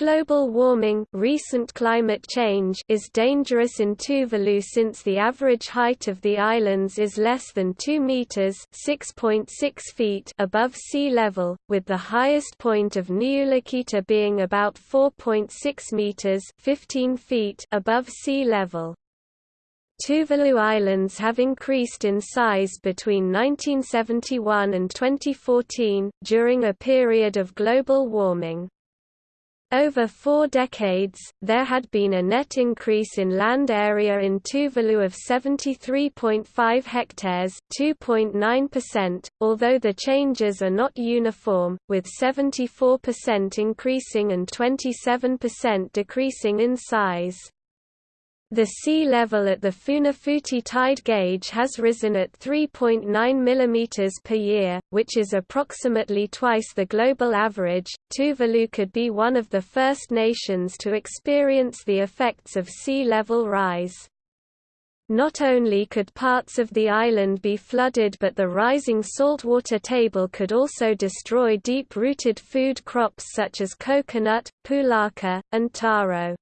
Global warming recent climate change is dangerous in Tuvalu since the average height of the islands is less than 2 meters (6.6 feet) above sea level, with the highest point of Niulakita being about 4.6 meters (15 feet) above sea level. Tuvalu Islands have increased in size between 1971 and 2014, during a period of global warming. Over four decades, there had been a net increase in land area in Tuvalu of 73.5 hectares 2.9%, although the changes are not uniform, with 74% increasing and 27% decreasing in size. The sea level at the Funafuti tide gauge has risen at 3.9 mm per year, which is approximately twice the global average. Tuvalu could be one of the first nations to experience the effects of sea level rise. Not only could parts of the island be flooded but the rising saltwater table could also destroy deep-rooted food crops such as coconut, pulaka, and taro.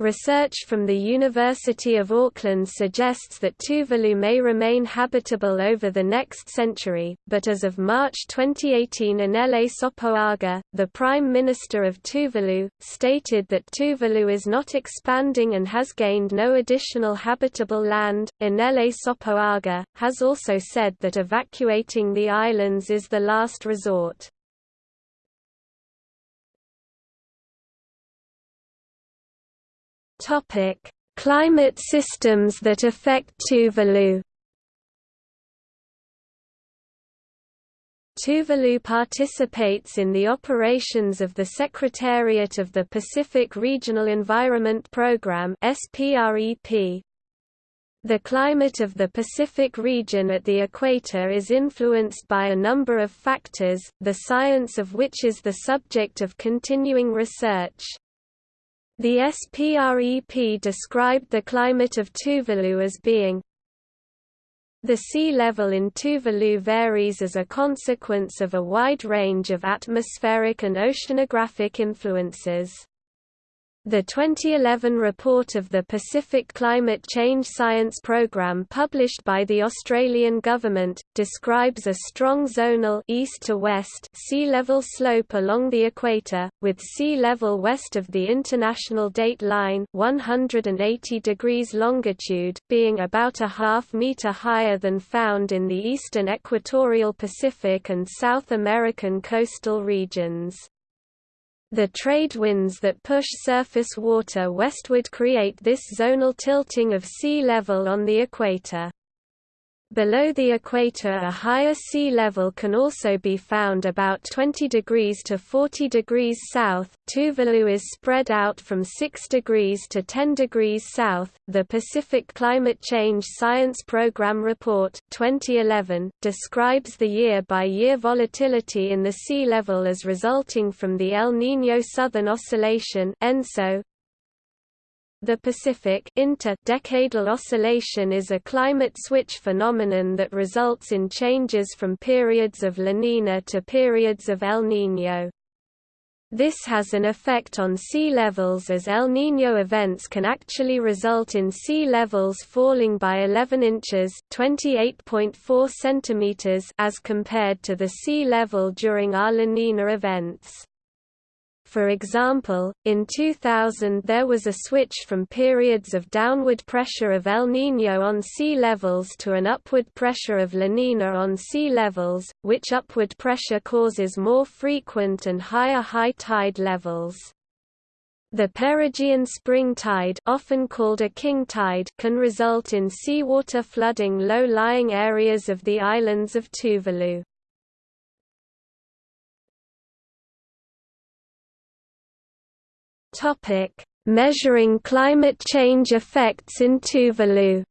Research from the University of Auckland suggests that Tuvalu may remain habitable over the next century, but as of March 2018 Enele Sopoaga, the Prime Minister of Tuvalu, stated that Tuvalu is not expanding and has gained no additional habitable land. Enele Sopoaga, has also said that evacuating the islands is the last resort. Topic: Climate systems that affect Tuvalu. Tuvalu participates in the operations of the Secretariat of the Pacific Regional Environment Programme (SPREP). The climate of the Pacific region at the equator is influenced by a number of factors, the science of which is the subject of continuing research. The SPREP described the climate of Tuvalu as being the sea level in Tuvalu varies as a consequence of a wide range of atmospheric and oceanographic influences. The 2011 report of the Pacific Climate Change Science Programme published by the Australian government, describes a strong zonal east to west sea level slope along the equator, with sea level west of the international date line 180 degrees longitude, being about a half metre higher than found in the eastern equatorial Pacific and South American coastal regions. The trade winds that push surface water westward create this zonal tilting of sea level on the equator. Below the equator a higher sea level can also be found about 20 degrees to 40 degrees south. Tuvalu is spread out from 6 degrees to 10 degrees south. The Pacific Climate Change Science Program Report 2011 describes the year-by-year -year volatility in the sea level as resulting from the El Niño Southern Oscillation (ENSO), the Pacific inter-decadal oscillation is a climate switch phenomenon that results in changes from periods of La Niña to periods of El Niño. This has an effect on sea levels as El Niño events can actually result in sea levels falling by 11 inches (28.4 centimeters) as compared to the sea level during our La Niña events. For example, in 2000 there was a switch from periods of downward pressure of El Niño on sea levels to an upward pressure of La Niña on sea levels, which upward pressure causes more frequent and higher high tide levels. The perigean spring tide often called a king tide can result in seawater flooding low-lying areas of the islands of Tuvalu. Topic: Measuring climate change effects in Tuvalu.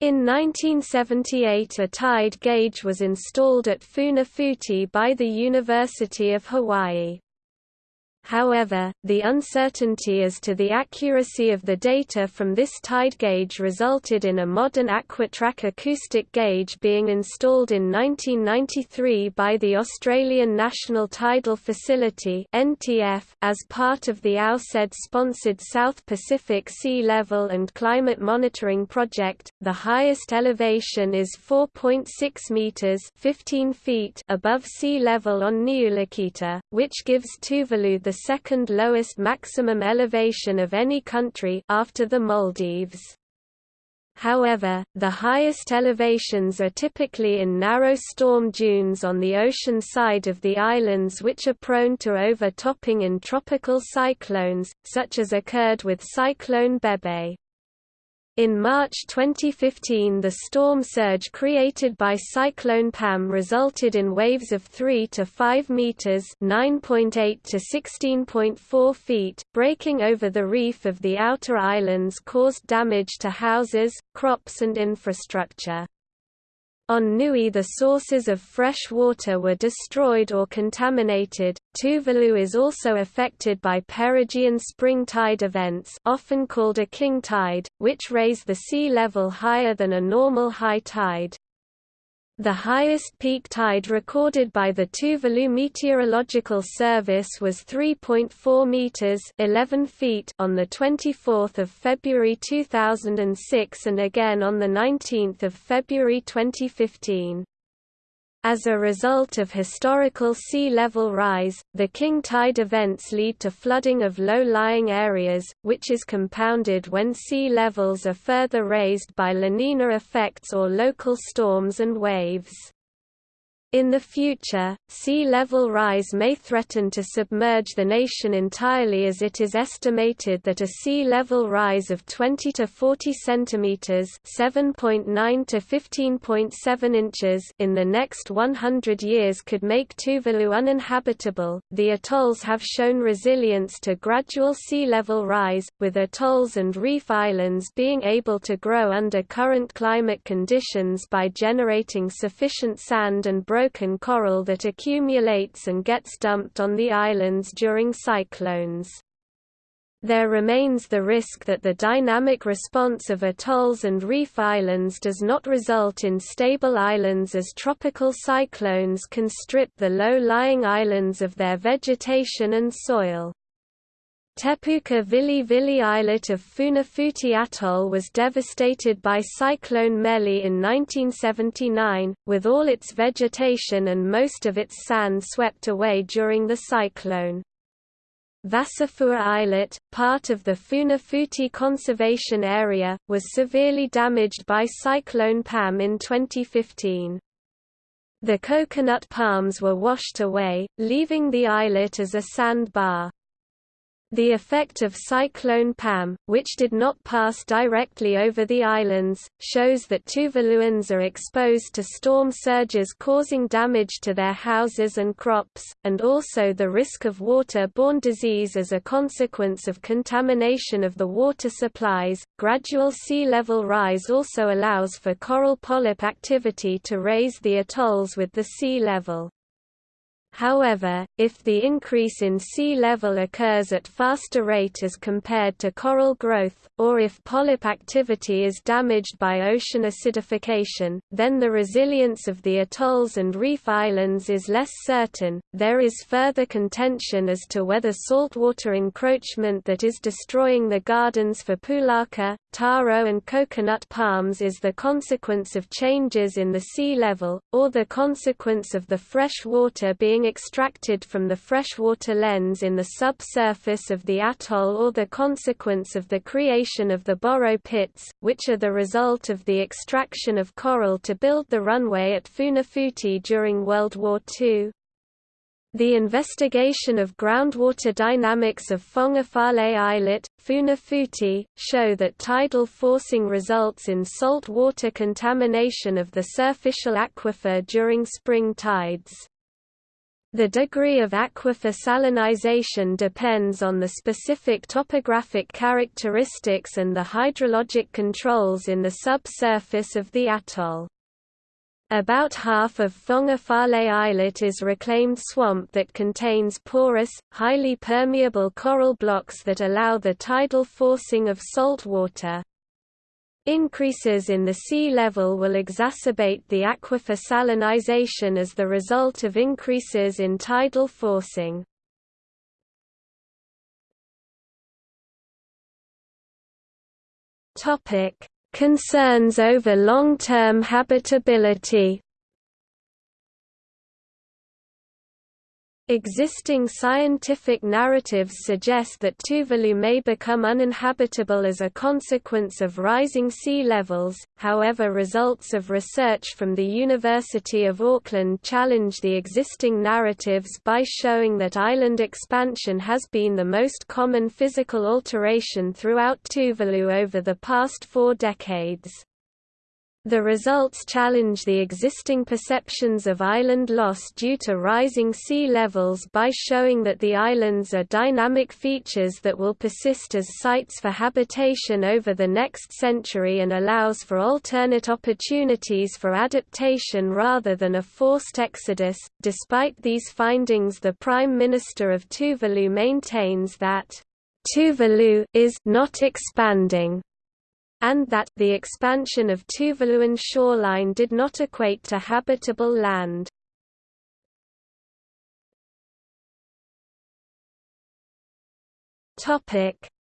In 1978 a tide gauge was installed at Funafuti by the University of Hawaii. However, the uncertainty as to the accuracy of the data from this tide gauge resulted in a modern Aquatrak acoustic gauge being installed in 1993 by the Australian National Tidal Facility as part of the AusAID-sponsored South Pacific Sea Level and Climate Monitoring Project. The highest elevation is 4.6 meters (15 feet) above sea level on Niulakita, which gives Tuvalu the second lowest maximum elevation of any country after the Maldives. However, the highest elevations are typically in narrow storm dunes on the ocean side of the islands which are prone to overtopping in tropical cyclones, such as occurred with Cyclone Bebe. In March 2015 the storm surge created by Cyclone Pam resulted in waves of 3 to 5 meters (9.8 to 16.4 feet) breaking over the reef of the outer islands caused damage to houses, crops and infrastructure. On Nui the sources of fresh water were destroyed or contaminated. Tuvalu is also affected by perigean spring tide events often called a king tide, which raise the sea level higher than a normal high tide. The highest peak tide recorded by the Tuvalu Meteorological Service was 3.4 meters (11 feet) on the 24th of February 2006 and again on the 19th of February 2015. As a result of historical sea level rise, the king tide events lead to flooding of low-lying areas, which is compounded when sea levels are further raised by La Nina effects or local storms and waves. In the future, sea level rise may threaten to submerge the nation entirely as it is estimated that a sea level rise of 20 to 40 centimeters (7.9 to 15.7 inches) in the next 100 years could make Tuvalu uninhabitable. The atolls have shown resilience to gradual sea level rise, with atolls and reef islands being able to grow under current climate conditions by generating sufficient sand and broken broken coral that accumulates and gets dumped on the islands during cyclones. There remains the risk that the dynamic response of atolls and reef islands does not result in stable islands as tropical cyclones can strip the low-lying islands of their vegetation and soil. Tepuka Vili Vili islet of Funafuti Atoll was devastated by Cyclone Meli in 1979, with all its vegetation and most of its sand swept away during the cyclone. Vasafua Islet, part of the Funafuti Conservation Area, was severely damaged by Cyclone Pam in 2015. The coconut palms were washed away, leaving the islet as a sandbar. The effect of Cyclone Pam, which did not pass directly over the islands, shows that Tuvaluans are exposed to storm surges causing damage to their houses and crops, and also the risk of water-borne disease as a consequence of contamination of the water supplies. Gradual sea level rise also allows for coral polyp activity to raise the atolls with the sea level. However, if the increase in sea level occurs at faster rate as compared to coral growth, or if polyp activity is damaged by ocean acidification, then the resilience of the atolls and reef islands is less certain. There is further contention as to whether saltwater encroachment that is destroying the gardens for pulaka, taro, and coconut palms is the consequence of changes in the sea level, or the consequence of the fresh water being extracted from the freshwater lens in the subsurface of the atoll or the consequence of the creation of the borrow pits, which are the result of the extraction of coral to build the runway at Funafuti during World War II. The investigation of groundwater dynamics of Fongafale Islet, Funafuti, show that tidal forcing results in salt water contamination of the surficial aquifer during spring tides. The degree of aquifer salinization depends on the specific topographic characteristics and the hydrologic controls in the subsurface of the atoll. About half of Fongafale Islet is reclaimed swamp that contains porous, highly permeable coral blocks that allow the tidal forcing of salt water. Increases in the sea level will exacerbate the aquifer salinization as the result of increases in tidal forcing. Topic: Concerns over long-term habitability Existing scientific narratives suggest that Tuvalu may become uninhabitable as a consequence of rising sea levels, however results of research from the University of Auckland challenge the existing narratives by showing that island expansion has been the most common physical alteration throughout Tuvalu over the past four decades. The results challenge the existing perceptions of island loss due to rising sea levels by showing that the islands are dynamic features that will persist as sites for habitation over the next century and allows for alternate opportunities for adaptation rather than a forced exodus. Despite these findings, the Prime Minister of Tuvalu maintains that Tuvalu is not expanding and that the expansion of Tuvaluan shoreline did not equate to habitable land.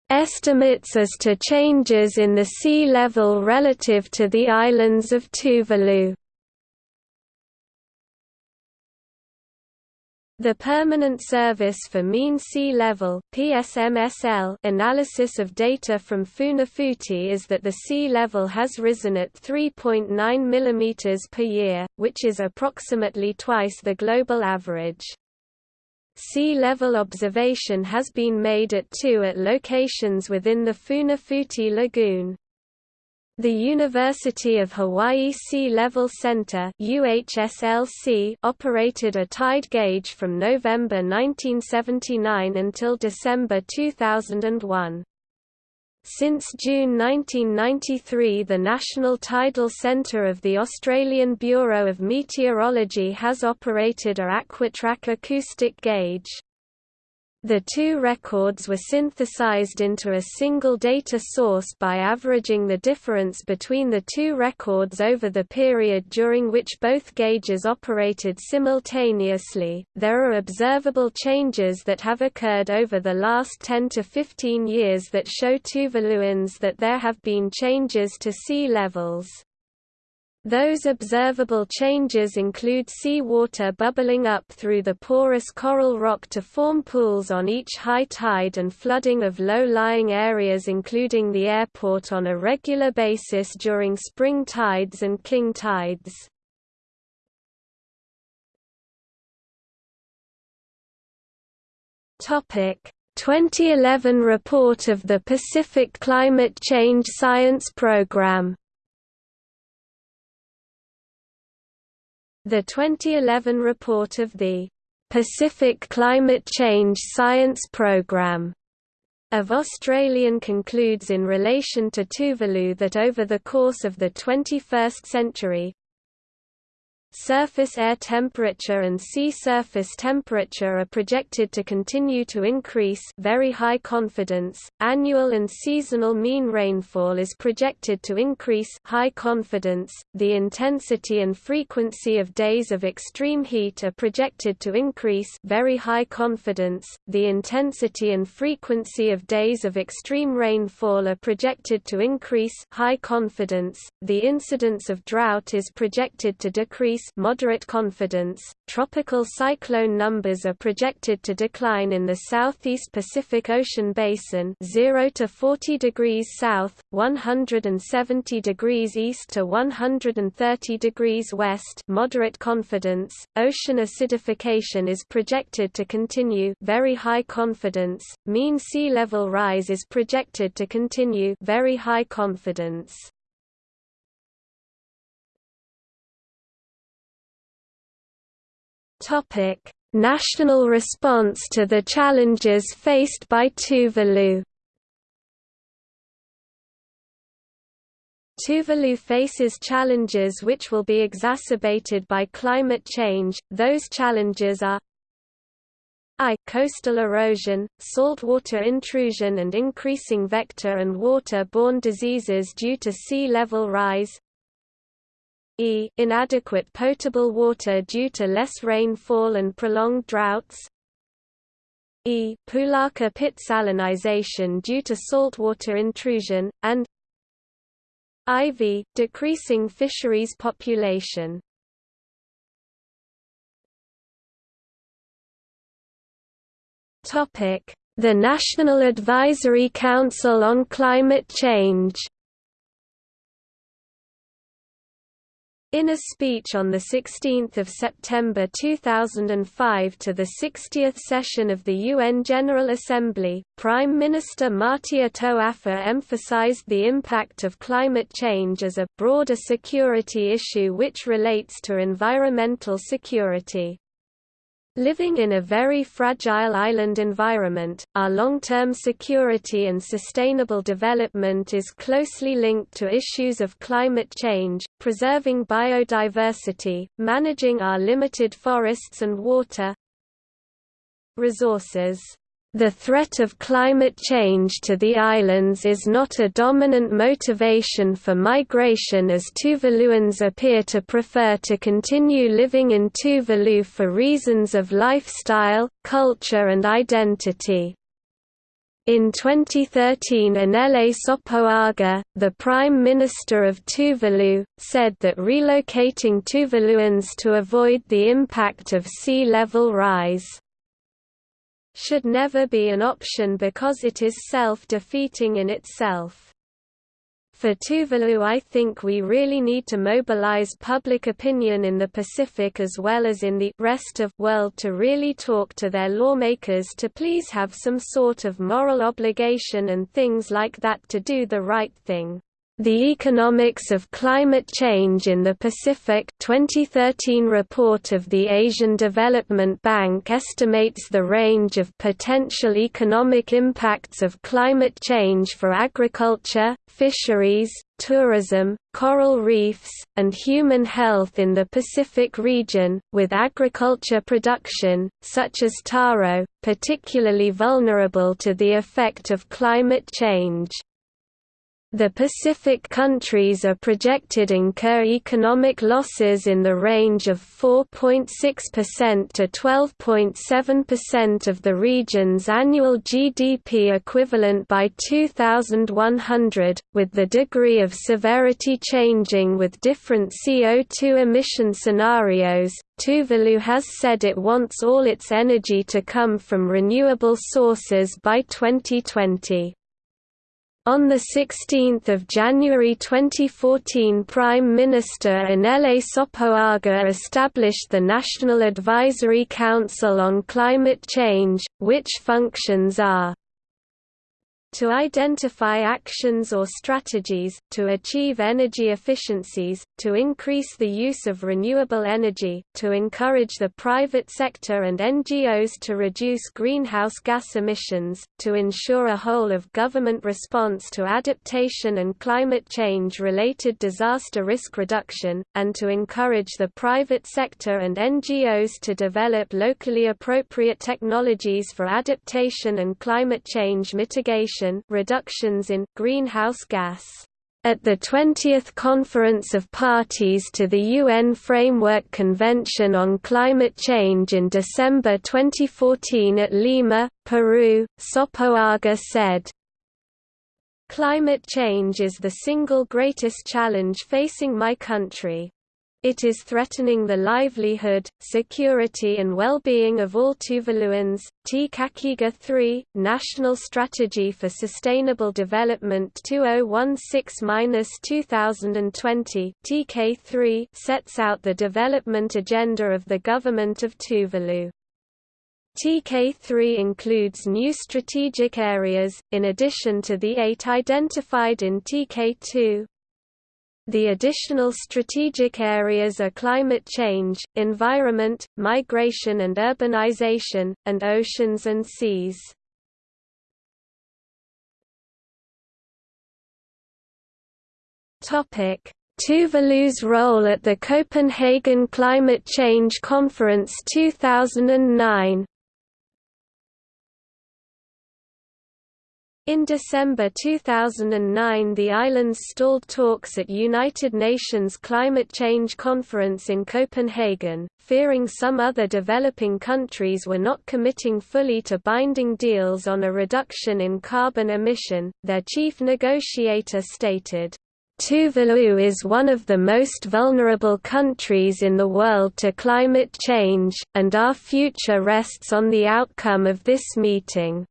Estimates as to changes in the sea level relative to the islands of Tuvalu. The Permanent Service for Mean Sea Level PSMSL analysis of data from Funafuti is that the sea level has risen at 3.9 mm per year, which is approximately twice the global average. Sea level observation has been made at two at locations within the Funafuti Lagoon. The University of Hawaii Sea Level Center UHSLC operated a tide gauge from November 1979 until December 2001. Since June 1993 the National Tidal Centre of the Australian Bureau of Meteorology has operated a Aquatrak acoustic gauge. The two records were synthesized into a single data source by averaging the difference between the two records over the period during which both gauges operated simultaneously. There are observable changes that have occurred over the last 10 to 15 years that show Tuvaluans that there have been changes to sea levels. Those observable changes include sea water bubbling up through the porous coral rock to form pools on each high tide and flooding of low-lying areas including the airport on a regular basis during spring tides and king tides. Topic 2011 report of the Pacific Climate Change Science Program The 2011 report of the Pacific Climate Change Science Programme of Australian concludes in relation to Tuvalu that over the course of the 21st century, Surface air temperature and sea surface temperature are projected to continue to increase very high confidence. Annual and seasonal mean rainfall is projected to increase high confidence. The intensity and frequency of days of extreme heat are projected to increase very high confidence. The intensity and frequency of days of extreme rainfall are projected to increase high confidence. The incidence of drought is projected to decrease moderate confidence. Tropical cyclone numbers are projected to decline in the southeast Pacific Ocean basin, 0 to 40 degrees south, 170 degrees east to 130 degrees west. Moderate confidence. Ocean acidification is projected to continue, very high confidence. Mean sea level rise is projected to continue, very high confidence. Topic: National response to the challenges faced by Tuvalu Tuvalu faces challenges which will be exacerbated by climate change. Those challenges are I coastal erosion, saltwater intrusion and increasing vector and water-borne diseases due to sea level rise e inadequate potable water due to less rainfall and prolonged droughts e Pulaka pit salinization due to saltwater intrusion, and IV, decreasing fisheries population. The National Advisory Council on Climate Change In a speech on 16 September 2005 to the 60th session of the UN General Assembly, Prime Minister Matia Toafa emphasized the impact of climate change as a broader security issue which relates to environmental security. Living in a very fragile island environment, our long-term security and sustainable development is closely linked to issues of climate change, preserving biodiversity, managing our limited forests and water resources. The threat of climate change to the islands is not a dominant motivation for migration as Tuvaluans appear to prefer to continue living in Tuvalu for reasons of lifestyle, culture and identity. In 2013 Enele Sopoaga, the Prime Minister of Tuvalu, said that relocating Tuvaluans to avoid the impact of sea level rise should never be an option because it is self-defeating in itself. For Tuvalu I think we really need to mobilize public opinion in the Pacific as well as in the rest of world to really talk to their lawmakers to please have some sort of moral obligation and things like that to do the right thing. The Economics of Climate Change in the Pacific 2013 report of the Asian Development Bank estimates the range of potential economic impacts of climate change for agriculture, fisheries, tourism, coral reefs, and human health in the Pacific region, with agriculture production, such as taro, particularly vulnerable to the effect of climate change. The Pacific countries are projected incur economic losses in the range of 4.6% to 12.7% of the region's annual GDP equivalent by 2100, with the degree of severity changing with different CO2 emission scenarios. Tuvalu has said it wants all its energy to come from renewable sources by 2020. On 16 January 2014 Prime Minister Enele Sopoaga established the National Advisory Council on Climate Change, which functions are to identify actions or strategies, to achieve energy efficiencies, to increase the use of renewable energy, to encourage the private sector and NGOs to reduce greenhouse gas emissions, to ensure a whole-of-government response to adaptation and climate change-related disaster risk reduction, and to encourage the private sector and NGOs to develop locally appropriate technologies for adaptation and climate change mitigation reductions in greenhouse gas. At the 20th Conference of Parties to the UN Framework Convention on Climate Change in December 2014 at Lima, Peru, Sopoaga said, Climate change is the single greatest challenge facing my country. It is threatening the livelihood, security and well-being of all Tuvaluans. Te Kakeega 3, National Strategy for Sustainable Development 2016-2020 TK3 sets out the development agenda of the government of Tuvalu. TK3 includes new strategic areas, in addition to the eight identified in TK2, the additional strategic areas are climate change, environment, migration and urbanization, and oceans and seas. Tuvalu's role at the Copenhagen Climate Change Conference 2009 In December 2009 the islands stalled talks at United Nations Climate Change Conference in Copenhagen, fearing some other developing countries were not committing fully to binding deals on a reduction in carbon emission, their chief negotiator stated. Tuvalu is one of the most vulnerable countries in the world to climate change, and our future rests on the outcome of this meeting.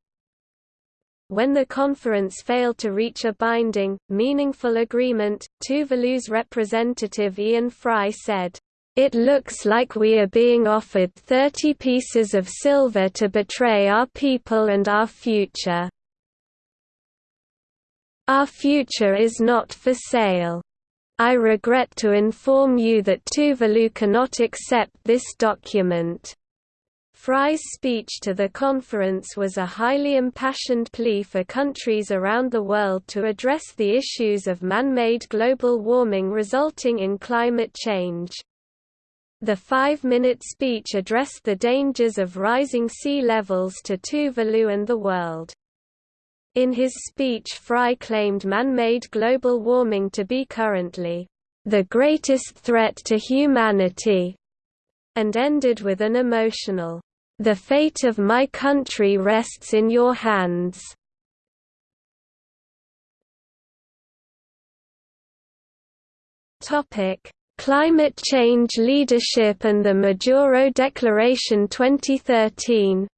When the conference failed to reach a binding, meaningful agreement, Tuvalu's representative Ian Fry said, "...it looks like we are being offered 30 pieces of silver to betray our people and our future. Our future is not for sale. I regret to inform you that Tuvalu cannot accept this document." Fry's speech to the conference was a highly impassioned plea for countries around the world to address the issues of man-made global warming resulting in climate change. The five-minute speech addressed the dangers of rising sea levels to Tuvalu and the world. In his speech Fry claimed man-made global warming to be currently, "...the greatest threat to humanity", and ended with an emotional, the fate of my country rests in your hands. Topic: Climate change leadership and the Majuro Declaration 2013.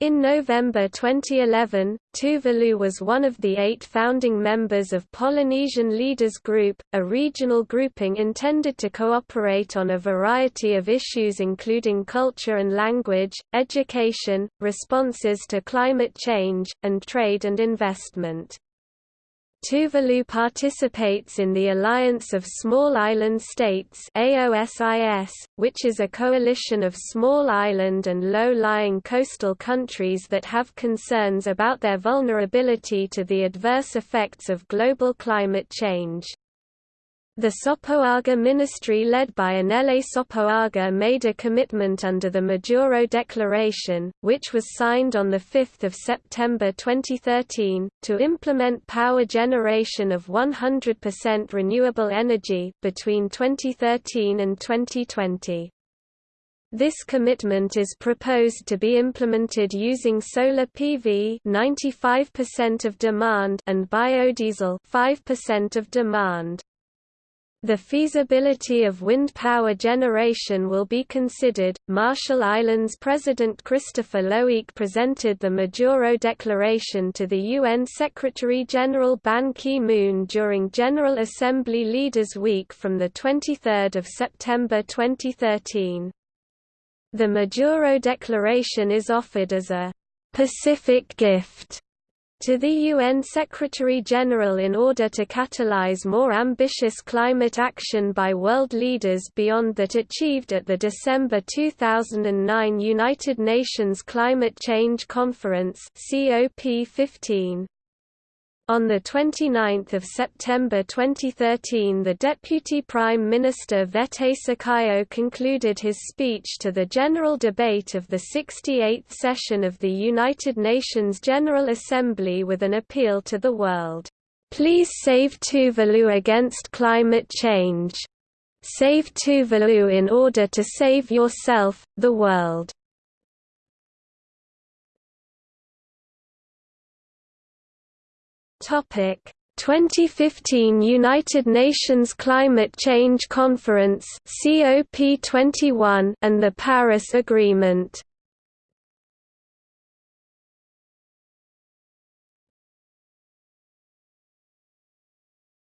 In November 2011, Tuvalu was one of the eight founding members of Polynesian Leaders Group, a regional grouping intended to cooperate on a variety of issues including culture and language, education, responses to climate change, and trade and investment. Tuvalu participates in the Alliance of Small Island States AOSIS, which is a coalition of small island and low-lying coastal countries that have concerns about their vulnerability to the adverse effects of global climate change. The Sopoaga ministry led by Enele Sopoaga made a commitment under the Majuro Declaration, which was signed on 5 September 2013, to implement power generation of 100% renewable energy, between 2013 and 2020. This commitment is proposed to be implemented using solar PV 95% of demand and biodiesel 5% of demand. The feasibility of wind power generation will be considered. Marshall Islands President Christopher Loeak presented the Majuro Declaration to the UN Secretary General Ban Ki moon during General Assembly Leaders Week from 23 September 2013. The Majuro Declaration is offered as a Pacific gift to the UN Secretary-General in order to catalyze more ambitious climate action by world leaders beyond that achieved at the December 2009 United Nations Climate Change Conference COP15. On 29 September 2013 the Deputy Prime Minister Vete Sakaio concluded his speech to the general debate of the 68th session of the United Nations General Assembly with an appeal to the world, "'Please save Tuvalu against climate change. Save Tuvalu in order to save yourself, the world." Topic. 2015 United Nations Climate Change Conference COP21 and the Paris Agreement.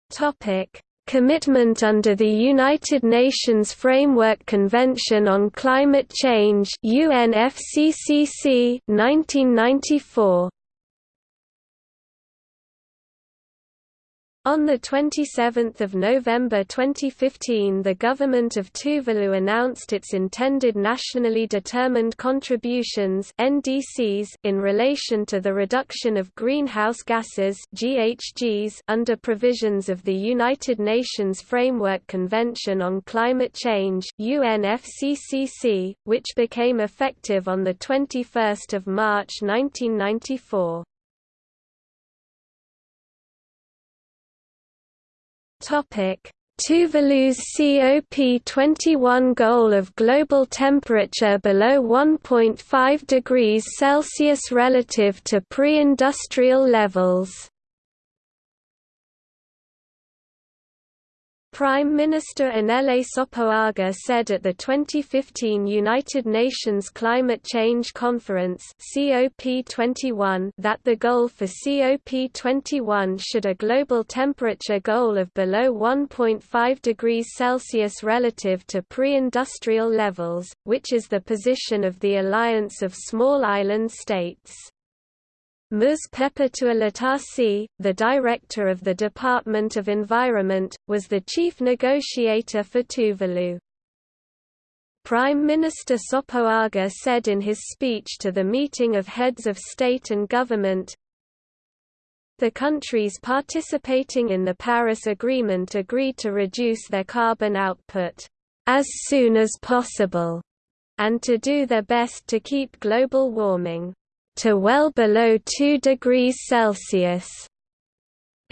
Topic. Commitment under the United Nations Framework Convention on Climate Change UNFCCC 1994 On 27 November 2015 the government of Tuvalu announced its intended nationally determined contributions NDCs in relation to the reduction of greenhouse gases GHGs under provisions of the United Nations Framework Convention on Climate Change UNFCCC, which became effective on 21 March 1994. Topic: Tuvalu's COP21 goal of global temperature below 1.5 degrees Celsius relative to pre-industrial levels. Prime Minister Enele Sopoaga said at the 2015 United Nations Climate Change Conference COP21 that the goal for COP21 should a global temperature goal of below 1.5 degrees Celsius relative to pre-industrial levels, which is the position of the Alliance of Small Island States. Ms. Perpetua Latasi, the director of the Department of Environment, was the chief negotiator for Tuvalu. Prime Minister Sopoaga said in his speech to the meeting of heads of state and government, the countries participating in the Paris Agreement agreed to reduce their carbon output as soon as possible, and to do their best to keep global warming to well below 2 degrees Celsius.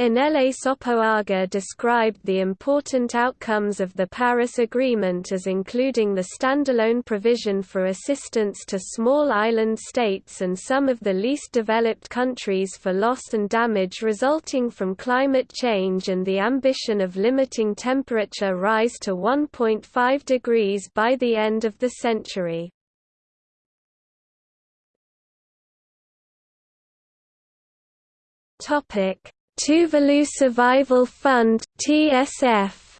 Enele Sopoaga described the important outcomes of the Paris Agreement as including the standalone provision for assistance to small island states and some of the least developed countries for loss and damage resulting from climate change and the ambition of limiting temperature rise to 1.5 degrees by the end of the century. Topic: Tuvalu Survival Fund (TSF).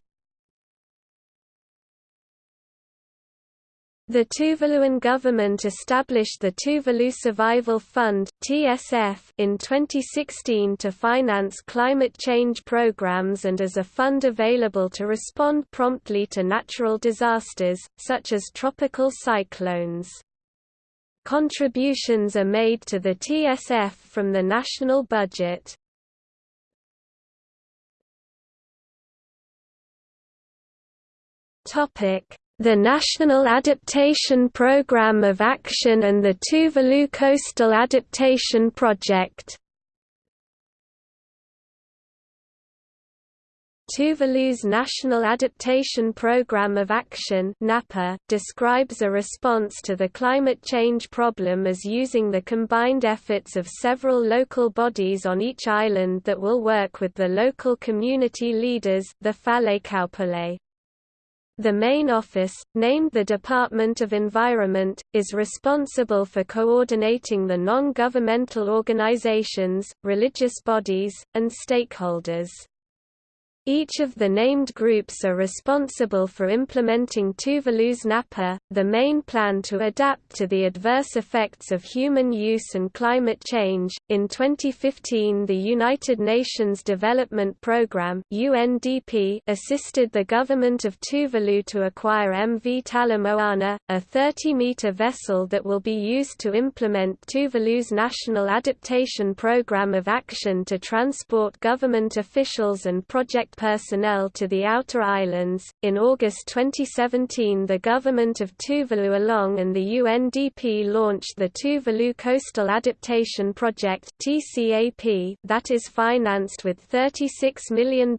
The Tuvaluan government established the Tuvalu Survival Fund (TSF) in 2016 to finance climate change programs and as a fund available to respond promptly to natural disasters such as tropical cyclones. Contributions are made to the TSF from the national budget. The National Adaptation Programme of Action and the Tuvalu Coastal Adaptation Project Tuvalu's National Adaptation Programme of Action (NAPA) describes a response to the climate change problem as using the combined efforts of several local bodies on each island that will work with the local community leaders, the Falekaupule. The main office, named the Department of Environment, is responsible for coordinating the non-governmental organizations, religious bodies, and stakeholders. Each of the named groups are responsible for implementing Tuvalu's NAPA, the main plan to adapt to the adverse effects of human use and climate change. In 2015, the United Nations Development Programme (UNDP) assisted the government of Tuvalu to acquire MV Talamoana, a 30-meter vessel that will be used to implement Tuvalu's National Adaptation Programme of Action to transport government officials and project personnel to the outer islands. In August 2017, the government of Tuvalu along and the UNDP launched the Tuvalu Coastal Adaptation Project (TCAP) that is financed with $36 million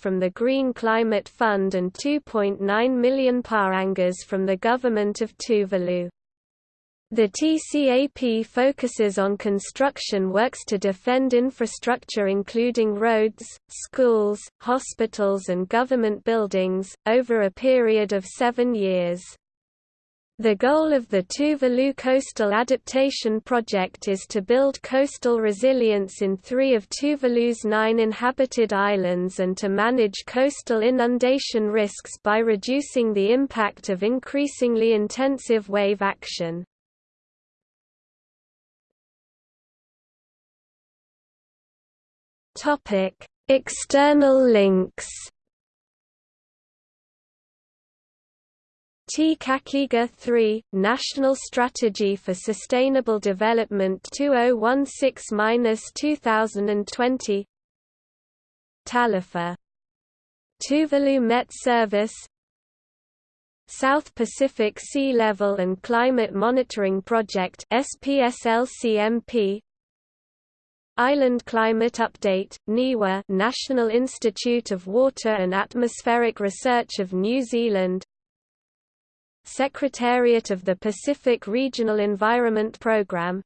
from the Green Climate Fund and 2.9 million parangas from the government of Tuvalu. The TCAP focuses on construction works to defend infrastructure including roads, schools, hospitals and government buildings, over a period of seven years. The goal of the Tuvalu Coastal Adaptation Project is to build coastal resilience in three of Tuvalu's nine inhabited islands and to manage coastal inundation risks by reducing the impact of increasingly intensive wave action. Topic: External links. Te Kakeega 3, National Strategy for Sustainable Development 2016–2020 Talifa Tuvalu Met Service. South Pacific Sea Level and Climate Monitoring Project SPSLCMP Island Climate Update, NIWA National Institute of Water and Atmospheric Research of New Zealand. Secretariat of the Pacific Regional Environment Programme.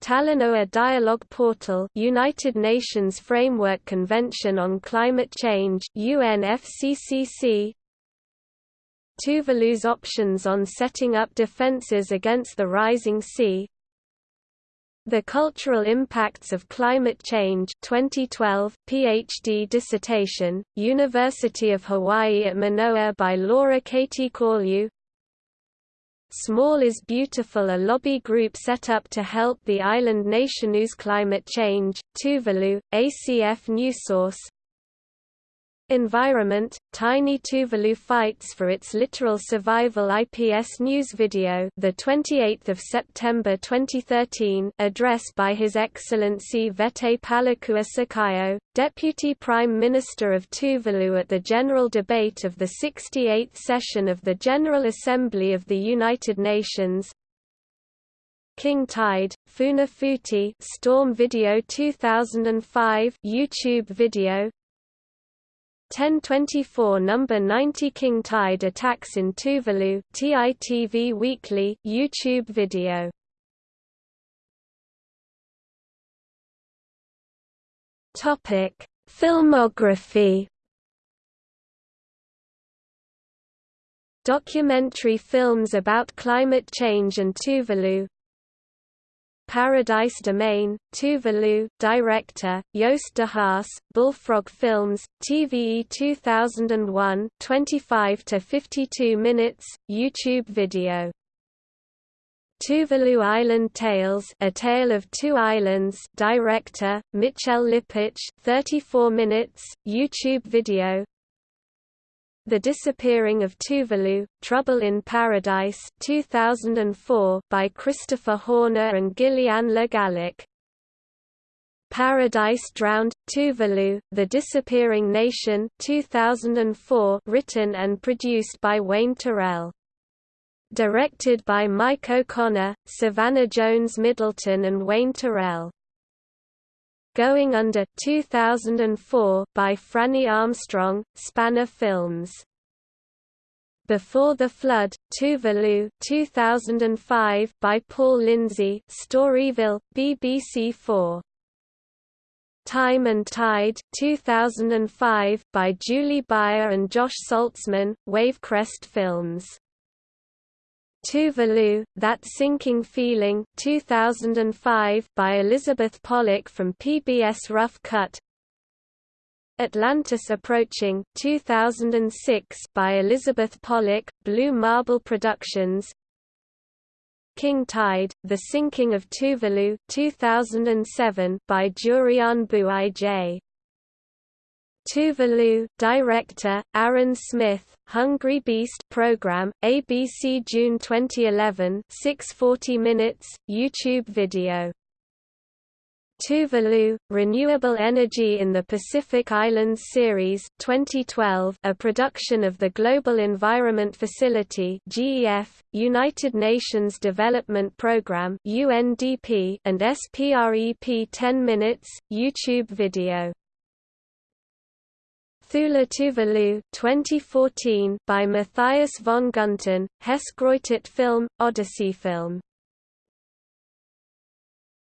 Talanoa Dialogue Portal United Nations Framework Convention on Climate Change UNFCCC Tuvalu's options on setting up defences against the rising sea the Cultural Impacts of Climate Change 2012, PhD dissertation, University of Hawaii at Manoa by Laura Katie Corlew Small is Beautiful a lobby group set up to help the island nation use climate change, Tuvalu, ACF Newsource Environment, Tiny Tuvalu fights for its literal survival IPS News video the 28th of September 2013 address by His Excellency Vete Palakua Sakaio, Deputy Prime Minister of Tuvalu at the General Debate of the 68th session of the General Assembly of the United Nations. King Tide, Funafuti Storm Video 2005 YouTube video 1024 number 90 King Tide attacks in Tuvalu TITV Weekly YouTube video. Topic Filmography. Documentary films about climate change and Tuvalu Paradise Domain, Tuvalu, director, Joost de Haas, Bullfrog Films, TVE 2001 25 to 52 minutes, YouTube video. Tuvalu Island Tales A Tale of Two Islands director, Mitchell Lipich 34 minutes, YouTube video the Disappearing of Tuvalu, Trouble in Paradise 2004 by Christopher Horner and Gillian Le Gallic. Paradise Drowned, Tuvalu, The Disappearing Nation 2004 written and produced by Wayne Tourell. Directed by Mike O'Connor, Savannah Jones Middleton and Wayne Tourell. Going Under 2004 by Franny Armstrong, Spanner Films. Before the Flood, Tuvalu 2005 by Paul Lindsay, Storyville, BBC4. Time and Tide 2005 by Julie Bayer and Josh Salzman, Wavecrest Films. Tuvalu, That Sinking Feeling 2005 by Elizabeth Pollock from PBS Rough Cut. Atlantis Approaching 2006 by Elizabeth Pollock, Blue Marble Productions. King Tide, The Sinking of Tuvalu 2007 by Jurian Buij Tuvalu, director, Aaron Smith, Hungry Beast program, ABC June 2011 640 minutes, YouTube video. Tuvalu, Renewable Energy in the Pacific Islands Series 2012, a production of the Global Environment Facility GEF, United Nations Development Programme UNDP, and SPREP 10 minutes, YouTube video. Thula Tuvalu 2014 by Matthias von Gunten, Hess Heskreutet Film, Odyssey Film